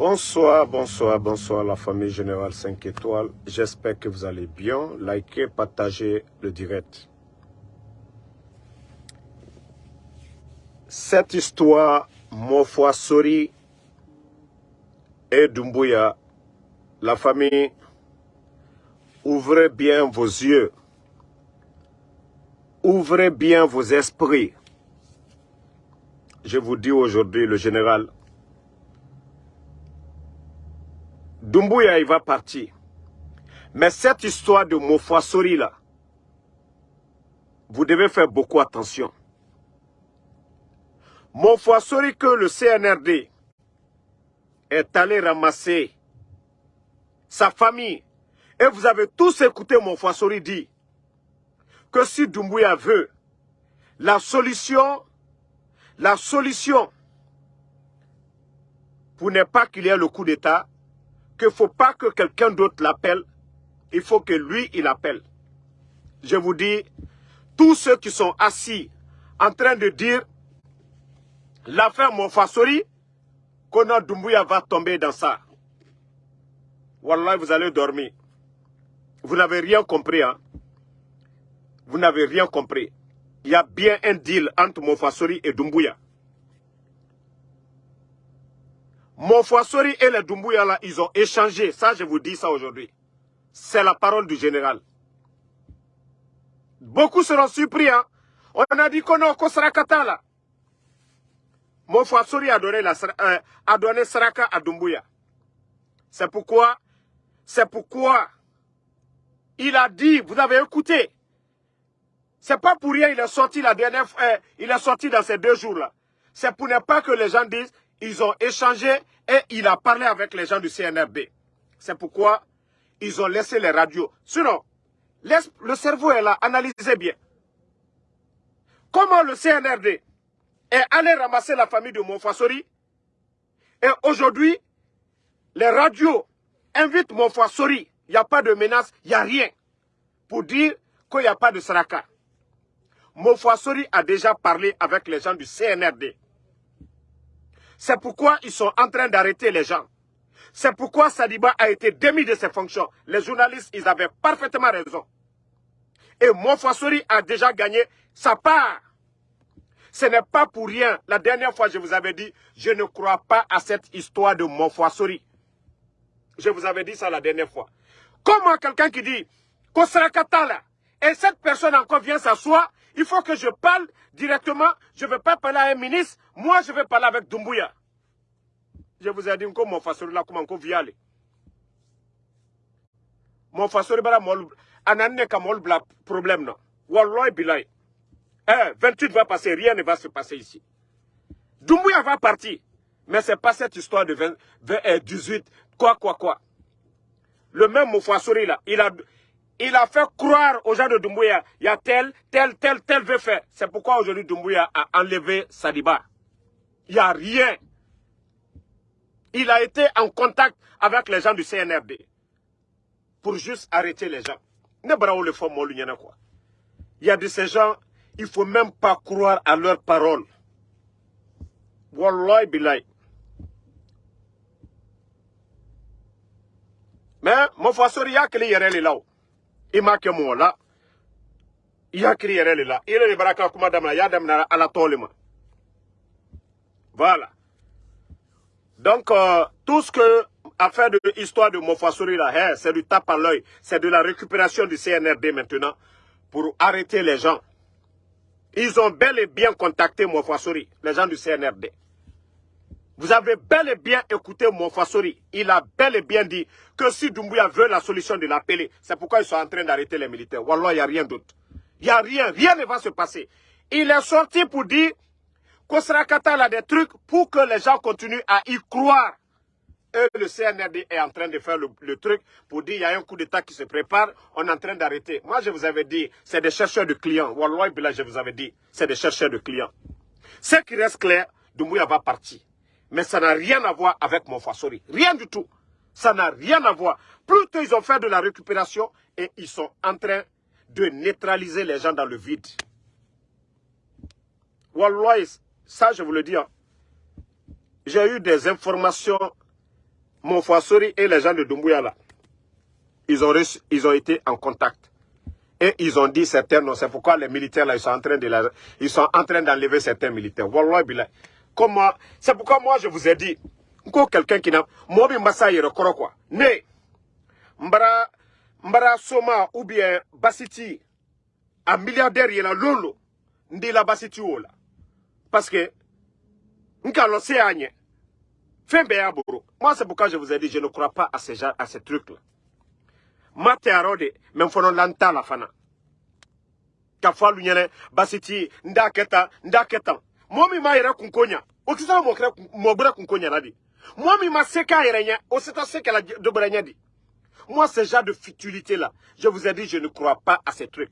Bonsoir, bonsoir, bonsoir la famille Générale 5 étoiles. J'espère que vous allez bien. Likez, partagez le direct. Cette histoire, Mofwa Sori et Dumbuya, la famille, ouvrez bien vos yeux. Ouvrez bien vos esprits. Je vous dis aujourd'hui, le général Dumbuya, il va partir. Mais cette histoire de Mofasori là, vous devez faire beaucoup attention. Mofasori que le CNRD est allé ramasser sa famille. Et vous avez tous écouté Mofasori dire que si Dumbuya veut, la solution, la solution pour ne pas qu'il y ait le coup d'État, qu'il faut pas que quelqu'un d'autre l'appelle, il faut que lui, il appelle. Je vous dis, tous ceux qui sont assis en train de dire l'affaire Mofasori, Kona Dumbuya va tomber dans ça. Wallah, vous allez dormir. Vous n'avez rien compris. Hein? Vous n'avez rien compris. Il y a bien un deal entre Mofasori et Dumbuya. Mofasori et les Dumbuya, là, ils ont échangé. Ça, je vous dis ça aujourd'hui. C'est la parole du général. Beaucoup seront surpris. Hein? On a dit qu'on a Kosrakata là. Mofasori a donné, la, euh, a donné Saraka à Dumbuya. C'est pourquoi, c'est pourquoi il a dit, vous avez écouté, c'est pas pour rien il est sorti la dernière euh, il est sorti dans ces deux jours-là. C'est pour ne pas que les gens disent, ils ont échangé et il a parlé avec les gens du CNRB. C'est pourquoi ils ont laissé les radios. Sinon, le cerveau est là, analysez bien. Comment le CNRD est allé ramasser la famille de Monfasori et aujourd'hui, les radios invitent Monfasori. Il n'y a pas de menace, il n'y a rien pour dire qu'il n'y a pas de Saraka. Monfasori a déjà parlé avec les gens du CNRD. C'est pourquoi ils sont en train d'arrêter les gens. C'est pourquoi Sadiba a été démis de ses fonctions. Les journalistes, ils avaient parfaitement raison. Et Mofasori a déjà gagné sa part. Ce n'est pas pour rien. La dernière fois, je vous avais dit, je ne crois pas à cette histoire de Mofasori. Je vous avais dit ça la dernière fois. Comment quelqu'un qui dit, Kosrakatala, et cette personne encore vient s'asseoir, il faut que je parle directement, je ne vais pas parler à un ministre, moi je vais parler avec Dumbuya. Je vous ai dit que mon fasori là comment vient aller. Mon fasori bara mol anane ka bla problème non. Wallahi bilay. Eh 28 va passer, rien ne va se passer ici. Dumbuya va partir. Mais c'est pas cette histoire de 20, 18 quoi quoi quoi. Le même Mofasori là, il a il a fait croire aux gens de Doumbouya, il y a tel, tel, tel, tel veut faire. C'est pourquoi aujourd'hui Doumbouya a enlevé Sadiba. Il n'y a rien. Il a été en contact avec les gens du CNRD pour juste arrêter les gens. Il y a de ces gens, il ne faut même pas croire à leurs paroles. Wallahi bilay. Mais, mon frère, il y a que les là i m'a kɛ mɔgɔ la i hakili yɛrɛ de la i yɛrɛ de bara ka kuma daminɛ y'a daminɛ ala tɔgɔ ma voilà donc euh, tout ce que affaire de histoire de Mofasori là hein, c'est du tape à l'œil c'est de la récupération du CNRD maintenant pour arrêter les gens ils ont bel et bien contacté Mofasori les gens du CNRD vous avez bel et bien écouté Mofasori. Il a bel et bien dit que si Doumbouya veut la solution de l'appeler, c'est pourquoi ils sont en train d'arrêter les militaires. Wallah, il n'y a rien d'autre. Il n'y a rien, rien ne va se passer. Il est sorti pour dire qu'Osrakata a des trucs pour que les gens continuent à y croire. Et le CNRD est en train de faire le, truc pour dire qu'il y a un coup d'État qui se prépare, on est en train d'arrêter. Moi, je vous avais dit, c'est des chercheurs de clients. Wallah, je vous avais dit, c'est des chercheurs de clients. Ce qui reste clair, Doumbouya va partir. Mais ça n'a rien à voir avec mon Fasori. Rien du tout. Ça n'a rien à voir. Plutôt, ils ont fait de la récupération et ils sont en train de neutraliser les gens dans le vide. Wallah, ça je vous le dis. Hein. J'ai eu des informations mon Sori et les gens de Dumbuya là, ils ont, ils ont été en contact. Et ils ont dit certains non. C'est pourquoi les militaires là, ils sont en train de ils sont en train d'enlever certains militaires. C'est pourquoi moi je vous ai dit, quelqu'un qui n'a, moi yere quoi. Ne, mbara, mbara soma ou bien basiti, un milliardaire yela lolo, ndi la basiti ola. Parce que, nka lo se anye, Moi c'est pourquoi je vous ai dit, je ne crois pas à ces, à ces trucs là mate arode lanta la fana. Basiti nda keta nda keta. Momi ma yere kunkonya. Kunkonya moi ce genre de futilité là. Je vous ai dit je ne crois pas à ces trucs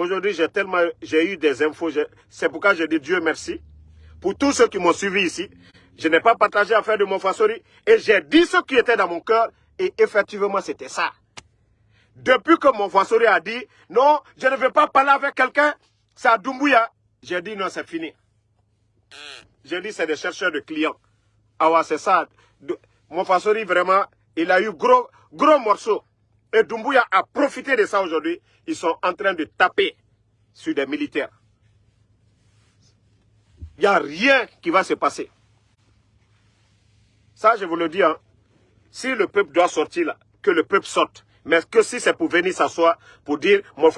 aujourd'hui j'ai tellement j'ai eu des infos c'est pourquoi je dis Dieu merci pour tous ceux qui m'ont suivi ici je n'ai pas partagé affaire de mon fasori et j'ai dit ce qui était dans mon cœur et effectivement, c'était ça. Depuis que mon Fossori a dit, non, je ne veux pas parler avec quelqu'un, c'est à Doumbouya. J'ai dit, non, c'est fini. J'ai dit, c'est des chercheurs de clients. Ah ouais, c'est ça. Mon Fossori, vraiment, il a eu gros, gros morceaux. Et Doumbouya a profité de ça aujourd'hui. Ils sont en train de taper sur des militaires. Il n'y a rien qui va se passer. Ça, je vous le dis, hein. Si le peuple doit sortir là, que le peuple sorte. Mais que si c'est pour venir s'asseoir, pour dire, mon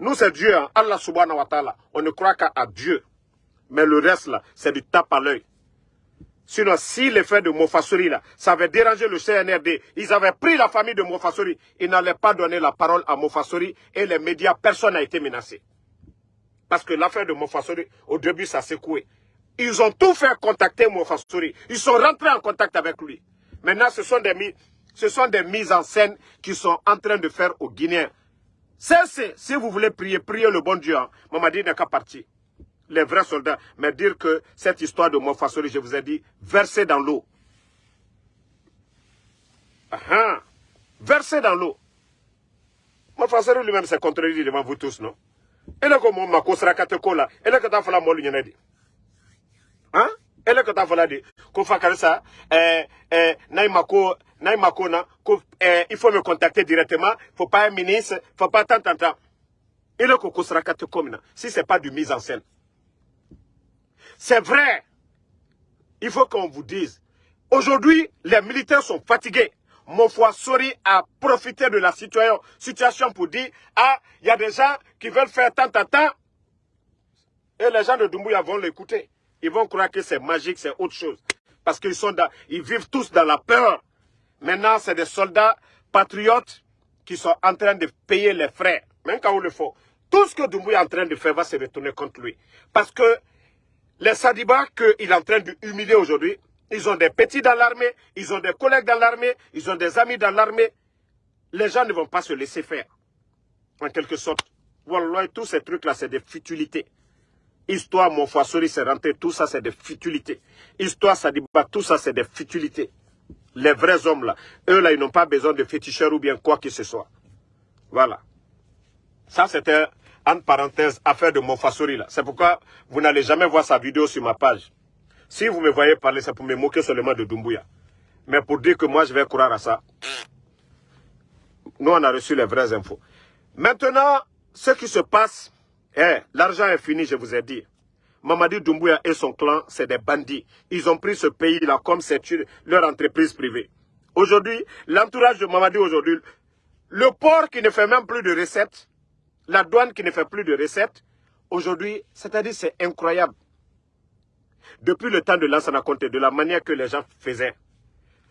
nous c'est Dieu, hein, Allah subhanahu wa ta'ala. On ne croit qu'à Dieu. Mais le reste là, c'est du tape à l'œil. Sinon, si l'effet de Mofasori là, ça avait dérangé le CNRD, ils avaient pris la famille de Mofasori, ils n'allaient pas donner la parole à Mofasori et les médias, personne n'a été menacé. Parce que l'affaire de Mofasori, au début, ça secoué. Ils ont tout fait contacter Mofasori. Ils sont rentrés en contact avec lui. Maintenant, ce sont des, ce sont des mises en scène qui sont en train de faire aux Guinéens. C'est, si vous voulez prier, priez le bon Dieu. Hein. Mamadi n'est qu'à partir. Les vrais soldats. Mais dire que cette histoire de Mofasori, je vous ai dit, versez dans l'eau. Ah, ah. Versez dans l'eau. Mofasori lui-même s'est contredit devant vous tous, non? Et là, comme on sera là, et là, quand on Hein? ele ko ta fala de ko fakari sa eh eh mako nay mako na ko eh il faut me contacter directement faut pas un ministre faut pas tant tant tant ele ko ko sera kate komina si c'est pas du mise en scène c'est vrai il faut qu'on vous dise aujourd'hui les militaires sont fatigués mon foi Sori a profité de la situation pour dire ah il y a des gens qui veulent faire tant tant tant et les gens de Doumbouya vont l'écouter ils vont croire que c'est magique, c'est autre chose. Parce qu'ils sont ils vivent tous dans la peur. Maintenant, c'est des soldats patriotes qui sont en train de payer les frais. Même quand on le faut. Tout ce que Doumbouya est en train de faire va se retourner contre lui. Parce que les Sadiba qu'il est en train d'humilier aujourd'hui, ils ont des petits dans l'armée, ils ont des collègues dans l'armée, ils ont des amis dans l'armée. Les gens ne vont pas se laisser faire. En quelque sorte. Wallah, tous ces trucs-là, c'est des futilités. Histoire Mofoasori c'est rentré, tout ça c'est des futilités. Histoire Sadiba, tout ça c'est des futilités. Les vrais hommes là, eux là, ils n'ont pas besoin de féticheurs ou bien quoi que ce soit. Voilà. Ça c'était, en parenthèse, affaire de Mofoasori là. C'est pourquoi vous n'allez jamais voir sa vidéo sur ma page. Si vous me voyez parler, c'est pour me moquer seulement de Dumbuya. Mais pour dire que moi je vais croire à ça, nous on a reçu les vraies infos. Maintenant, ce qui se passe eh, l'argent est fini, je vous ai dit. Mamadi Doumbouya et son clan, c'est des bandits. Ils ont pris ce pays-là comme c'est leur entreprise privée. Aujourd'hui, l'entourage de Mamadi aujourd'hui, le port qui ne fait même plus de recettes, la douane qui ne fait plus de recettes, aujourd'hui, c'est-à-dire c'est incroyable. Depuis le temps de Lansana Conté, de la manière que les gens faisaient,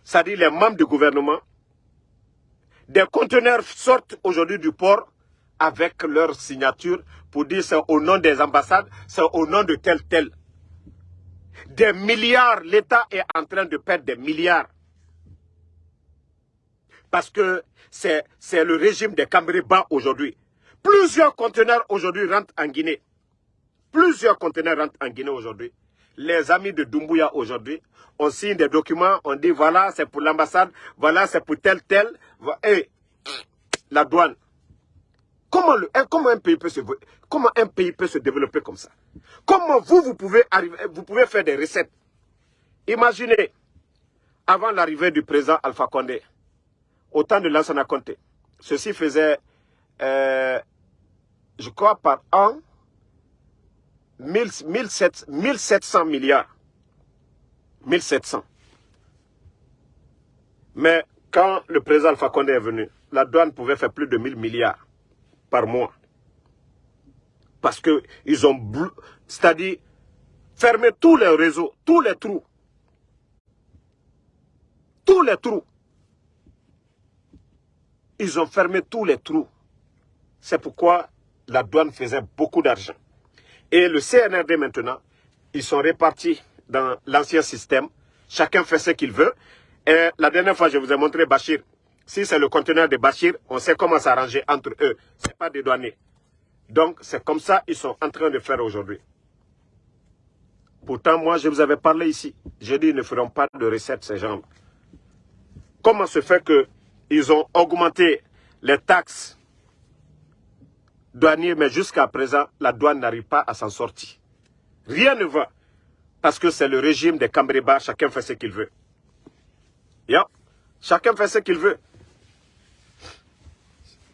c'est-à-dire les membres du gouvernement, des conteneurs sortent aujourd'hui du port avec leur signature pour dire c'est au nom des ambassades, c'est au nom de tel tel. Des milliards, l'État est en train de perdre des milliards. Parce que c'est le régime des Cambréba aujourd'hui. Plusieurs conteneurs aujourd'hui rentrent en Guinée. Plusieurs conteneurs rentrent en Guinée aujourd'hui. Les amis de Doumbouya aujourd'hui, on signe des documents, on dit voilà, c'est pour l'ambassade, voilà, c'est pour tel, tel. Et la douane, Comment, un pays peut se, comment un pays peut se développer comme ça? Comment vous, vous pouvez, arriver, vous pouvez faire des recettes? Imaginez, avant l'arrivée du président Alpha Condé, au temps de Lansana Conté, ceci faisait, euh, je crois, par an, 1700 milliards. 1700. Mais quand le président Alpha Condé est venu, la douane pouvait faire plus de 1000 milliards par mois. Parce qu'ils ont, c'est-à-dire, fermé tous les réseaux, tous les trous. Tous les trous. Ils ont fermé tous les trous. C'est pourquoi la douane faisait beaucoup d'argent. Et le CNRD maintenant, ils sont répartis dans l'ancien système. Chacun fait ce qu'il veut. Et la dernière fois, je vous ai montré Bachir. Si c'est le conteneur de Bachir, on sait comment s'arranger entre eux. Ce n'est pas des douaniers. Donc, c'est comme ça qu'ils sont en train de faire aujourd'hui. Pourtant, moi, je vous avais parlé ici. J'ai dit, ils ne feront pas de recettes, ces gens. Comment se fait qu'ils ont augmenté les taxes douanières, mais jusqu'à présent, la douane n'arrive pas à s'en sortir. Rien ne va. Parce que c'est le régime des Cambréba, chacun fait ce qu'il veut. Chacun fait ce qu'il veut.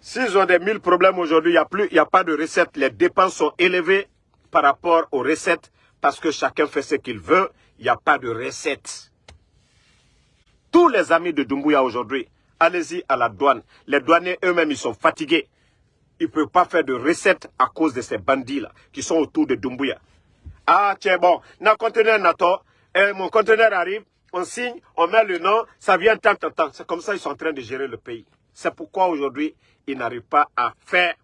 S'ils ont des mille problèmes aujourd'hui, il n'y a, a pas de recettes. Les dépenses sont élevées par rapport aux recettes parce que chacun fait ce qu'il veut. Il n'y a pas de recettes. Tous les amis de Doumbouya aujourd'hui, allez-y à la douane. Les douaniers eux-mêmes, ils sont fatigués. Ils ne peuvent pas faire de recettes à cause de ces bandits-là qui sont autour de Doumbouya. Ah, tiens, bon, notre conteneur NATO, et mon conteneur arrive, on signe, on met le nom, ça vient tant, tant, tant. C'est comme ça qu'ils sont en train de gérer le pays. C'est pourquoi aujourd'hui, ils n'arrivent pas à faire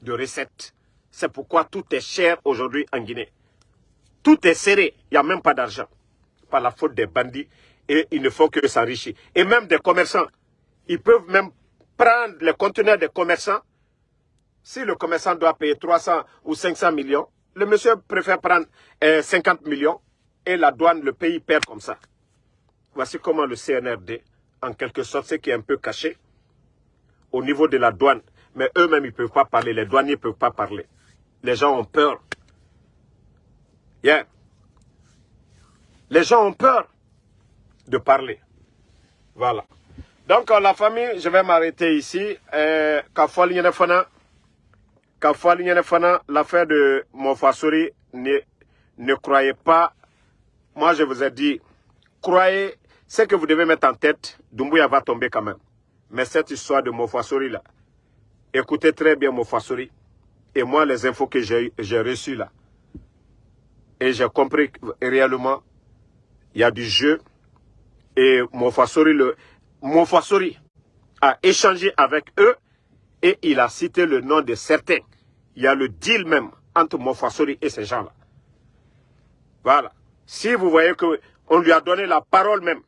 de recettes. C'est pourquoi tout est cher aujourd'hui en Guinée. Tout est serré, il n'y a même pas d'argent. Par la faute des bandits, et il ne faut que s'enrichir. Et même des commerçants, ils peuvent même prendre les conteneurs des commerçants. Si le commerçant doit payer 300 ou 500 millions, le monsieur préfère prendre 50 euh, millions et la douane, le pays perd comme ça. Voici comment le CNRD, en quelque sorte, ce qui est un peu caché au niveau de la douane. Mais eux-mêmes, ils ne peuvent pas parler. Les douaniers ne peuvent pas parler. Les gens ont peur. Les gens ont peur de parler. Voilà. Donc, la famille, je vais m'arrêter ici. Euh, l'affaire de Mofasori, ne, ne croyez pas, moi je vous ai dit, croyez ce que vous devez mettre en tête, Dumbuya va tomber quand même. Mais cette histoire de Mofasori là, écoutez très bien Mofasori, et moi les infos que j'ai reçues là, et j'ai compris réellement, il y a du jeu, et Mofasori, le, Mofasori a échangé avec eux, et il a cité le nom de certains il y a le deal même entre Mofasori et ces gens-là. Voilà. Si vous voyez qu'on lui a donné la parole même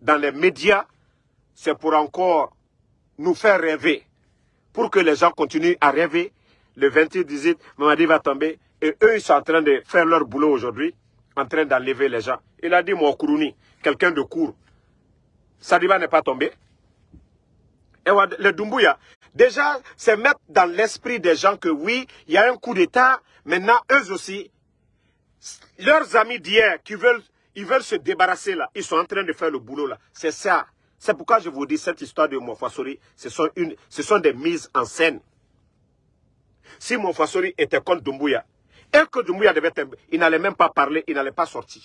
dans les médias, c'est pour encore nous faire rêver. Pour que les gens continuent à rêver. Le 28 18, Mamadi va tomber. Et eux, ils sont en train de faire leur boulot aujourd'hui, en train d'enlever les gens. Il a dit, mon Kourouni, quelqu'un de court. Sadiba n'est pas tombé. Et le Dumbuya, déjà, c'est mettre dans l'esprit des gens que oui, il y a un coup d'État. Maintenant, eux aussi, leurs amis d'hier qui veulent, ils veulent se débarrasser là, ils sont en train de faire le boulot là. C'est ça. C'est pourquoi je vous dis cette histoire de Mofasori, ce sont, une, ce sont des mises en scène. Si Mofasori était contre Dumbuya, et que Dumbuya devait être, il n'allait même pas parler, il n'allait pas sortir.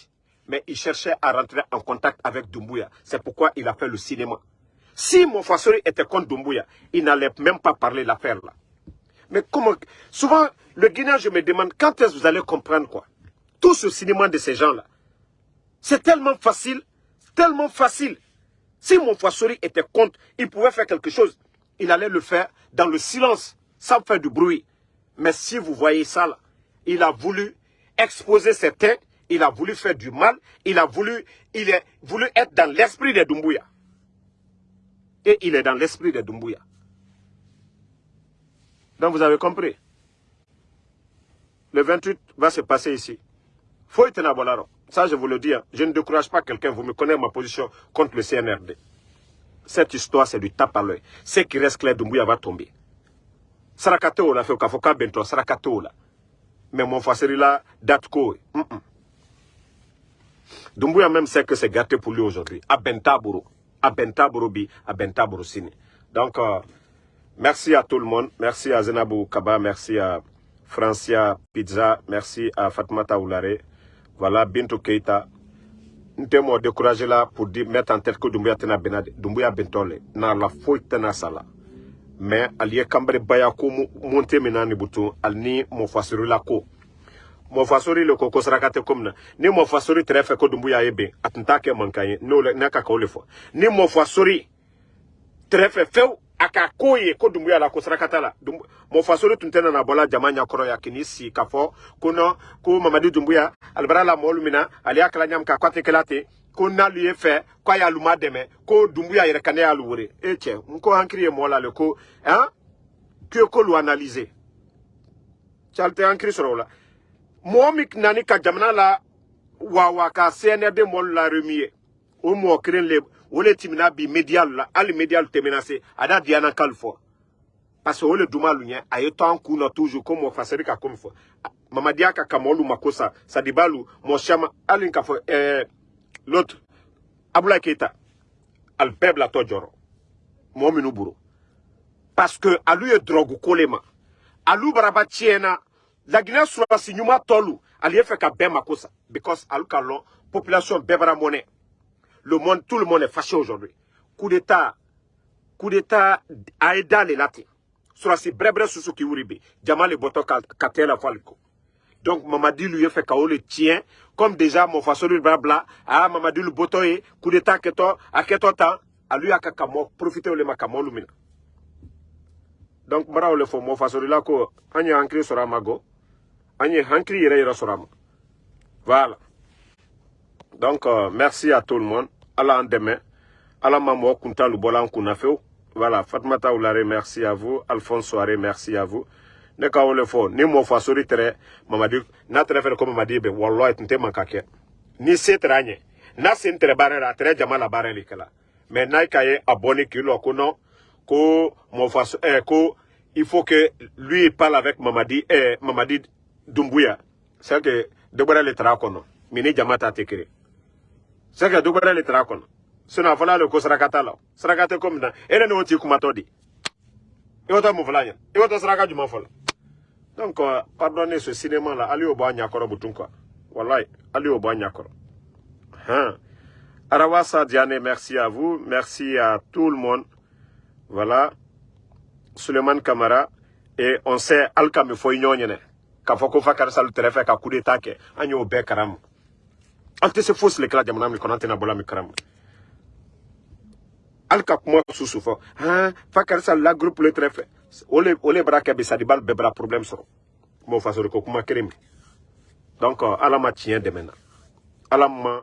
Mais il cherchait à rentrer en contact avec Dumbuya. C'est pourquoi il a fait le cinéma. Si mon Mofassori était contre Dumbuya, il n'allait même pas parler l'affaire là. Mais comment Souvent, le Guinéen, je me demande, quand est-ce que vous allez comprendre quoi? Tout ce cinéma de ces gens-là. C'est tellement facile, tellement facile. Si mon Mofassori était contre, il pouvait faire quelque chose. Il allait le faire dans le silence, sans faire du bruit. Mais si vous voyez ça là, il a voulu exposer certains, il a voulu faire du mal, il a voulu, il a voulu être dans l'esprit de Dumbuya. Et il est dans l'esprit de Dumbuya. Donc vous avez compris. Le 28 va se passer ici. Faut être Ça, je vous le dis. Hein. Je ne décourage pas quelqu'un. Vous me connaissez ma position contre le CNRD. Cette histoire, c'est du tape à l'œil. Ce qui reste clair, Dumbuya va tomber. Sarakato, la fait au Kafoka Bento, Sarakato, là. Mais mon facile là, date quoi? Dumbuya même sait que c'est gâté pour lui aujourd'hui. À Bentaburo. À Bentaburo bi, à Bentaburo Sini. Donc, euh, merci à tout le monde. Merci à Zenabou Kaba. Merci à Francia Pizza. Merci à Fatmata Oulare. Voilà, Bintou Keita. Nous mo découragé là pour dire, mettre en tête que Dumbuya tena benade. Dumbuya bentole. Na la foi tena sala. Mais, allié kambre bayako monte menani bouton. Alni mo la le koko srakate saraka tɛ ko ni mofasori tɛrɛ fɛ ko dumbuya ye ben a tun t'a n'o n'a ka k'o le fɔ ni mofasori tɛrɛ fɛ fewu a ka ko ye ko dumbuya la ko saraka t'a la. Mofasori tun tɛ nana bɔla jama ɲakɔrɔ ya k'i si k'a fɔ ko mamadi dumbuya alibara la mɔlu min na ale y'a kala k'a tɛ kɛla ten ko n'alu ye fɛ k'a y'alu ma dɛmɛ ko dumbuya yɛrɛ ka ne y'alu wele e cɛ n ko hankiri ye la le ko han k'e k'olu analyser chalte tɛ hankiri mɔgɔ min nani ka jamana la wawa ka cnd mɔlu la o le o timina bi medialu la. Hali medialu tɛmɛna se a da diyana kalu fɔ. Parce que o le dumalu ɲɛ. A ye to an na toujours ko mɔgɔ ka ka sa. Sadibalu mɔgɔ caman hali ka fɔ ɛɛ l'autre abulayi keyita ali bɛɛ parce que alu ye dɔrɔgu ma. Alu baraba laginɛ surasi ɲuman tɔlu ale ye fɛ ka bɛɛ mako sa because alu ka lɔn population bɛɛ bara mɔnɛ le monde tout le monde est fâché aujourd'hui. Coup d'état coup d'état a ye da le la ten surasi brɛbrɛ susu k'i wuri be jama le bɔtɔ ka, ka tɛ la fɔ ale ko donc mamadilu ye fɛ ka o le tiɲɛ comme déjà mɔfasoli b'a bila a mamadilu bɔtɔ ye coup d'état kɛtɔ a kɛtɔ tan alu y'a ka ka mɔ profiter o le ma ka mɔlu mina donc n bara o le fɔ mɔfasolila ko an ye hankili sɔrɔ a ma go voilà. Donc euh, merci à tout le monde. Ala an dɛmɛ. Ala ma mɔgɔ kuntalu bɔla voilà. Fatumata wulare merci à vous. Alphonse soare merci à vous. Ne ka wole fɔ ni mɔ fasori tɛrɛ mamadi n'a tɛrɛ fɛrɛ ko mamadi bɛ wallahi tun tɛ man ni se tɛrɛ a n'a sen tɛrɛ baara la a jama la baara kɛla mais n'a ka ye a k'i non. Ko mɔ faso eh, ko il faut que lui parle avec mamadi eh, mamadi dumbuya. C'est que dɔgbɛrɛ le tɛrɛ a kɔnɔ mais ni jama ta tɛ que dɔgbɛrɛ le tɛrɛ a kɔnɔ sinon a le ko saraka t'a la saraka tɛ ko min na e ne n'o t'i kumatɔ di i bɛ taa mun donc euh, pardonnez ce cinéma là. Ali y'o quoi wallahi ali y'o hein. Arawasa Diane merci à vous. Merci à tout le monde. Voilà. Suleiman Kamara. Et on sait alka ɲɛnɛ k'a fɔ ko fa karisa lu tɛrɛfɛ ka coup d'état kɛ an y'o bɛɛ karamu. An tɛ se fosi le kɛla jamana min kɔnɔ an tɛna bɔla min karamu ka kuma susu fɔ han fa karisa la groupe le tɛrɛfɛ o le o le bara kɛ bi sadibali bɛɛ bara problème sɔrɔ m'o fasori ko kuma kelen min donc ala ma tiɲɛ dɛmɛ na ala ma